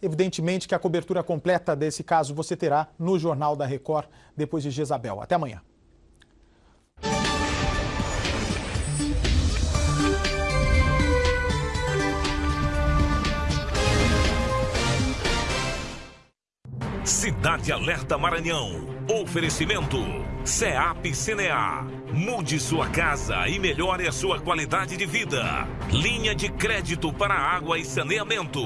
Evidentemente que a cobertura completa desse caso você terá no Jornal da Record depois de Jezabel. Até amanhã. Cidade Alerta Maranhão. Oferecimento. SEAP CNA. Mude sua casa e melhore a sua qualidade de vida. Linha de crédito para água e saneamento.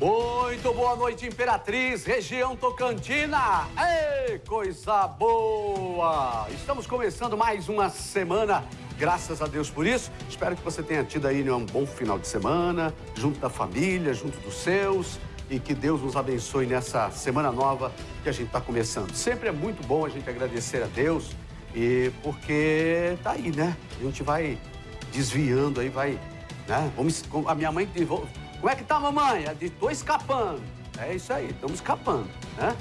Muito boa noite, Imperatriz, região Tocantina. Ei, coisa boa! Estamos começando mais uma semana, graças a Deus por isso. Espero que você tenha tido aí né, um bom final de semana, junto da família, junto dos seus. E que Deus nos abençoe nessa semana nova que a gente está começando. Sempre é muito bom a gente agradecer a Deus, e porque tá aí, né? A gente vai desviando aí, vai. Né? Vamos, a minha mãe como é que tá, mamãe? Ela disse, tô escapando. É isso aí, estamos escapando, né?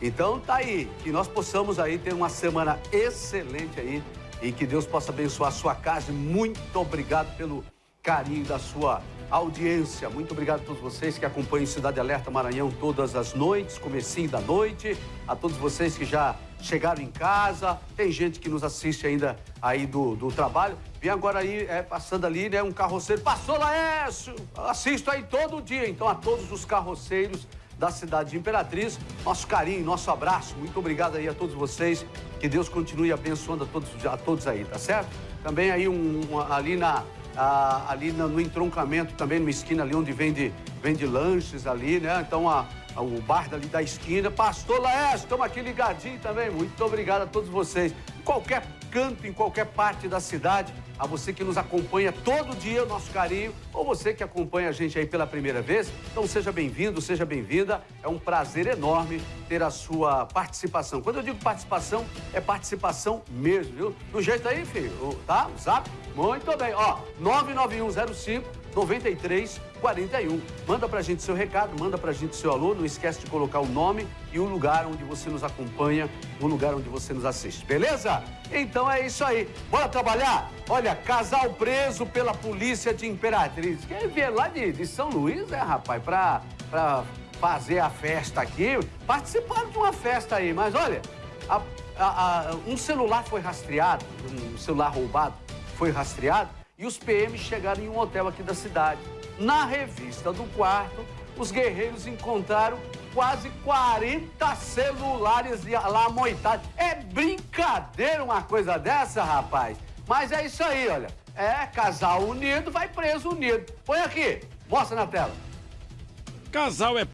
Então tá aí, que nós possamos aí ter uma semana excelente aí e que Deus possa abençoar a sua casa. Muito obrigado pelo carinho da sua audiência. Muito obrigado a todos vocês que acompanham Cidade Alerta Maranhão todas as noites, comecinho da noite. A todos vocês que já chegaram em casa. Tem gente que nos assiste ainda aí do, do trabalho. Vem agora aí, é, passando ali, né, um carroceiro. Passou, Laércio! Assisto aí todo dia. Então, a todos os carroceiros da cidade de Imperatriz, nosso carinho, nosso abraço. Muito obrigado aí a todos vocês. Que Deus continue abençoando a todos, a todos aí, tá certo? Também aí um, um ali na... ali no, no entroncamento, também numa esquina ali onde vende, vende lanches ali, né? Então, a, o bar dali da esquina. Pastor Laércio, estamos aqui ligadinho também. Muito obrigado a todos vocês. Qualquer canto, em qualquer parte da cidade, a você que nos acompanha todo dia, o nosso carinho, ou você que acompanha a gente aí pela primeira vez. Então seja bem-vindo, seja bem-vinda. É um prazer enorme ter a sua participação. Quando eu digo participação, é participação mesmo, viu? Do jeito aí, filho, tá? Zap? Muito bem. Ó, 99105 9341. Manda pra gente seu recado, manda pra gente seu alô, não esquece de colocar o nome e o lugar onde você nos acompanha, o lugar onde você nos assiste, beleza? Então é isso aí. Bora trabalhar? Olha, casal preso pela polícia de Imperatriz. Quem vier lá de, de São Luís, é, rapaz, pra, pra fazer a festa aqui, participaram de uma festa aí, mas olha, a, a, a, um celular foi rastreado, um celular roubado foi rastreado, e os PMs chegaram em um hotel aqui da cidade. Na revista do quarto, os guerreiros encontraram quase 40 celulares lá amoitados. É brincadeira uma coisa dessa, rapaz? Mas é isso aí, olha. É, casal unido vai preso unido. Põe aqui, mostra na tela. Casal é